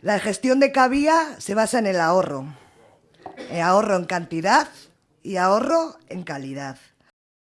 La gestión de Cabía se basa en el ahorro. Eh, ahorro en cantidad y ahorro en calidad.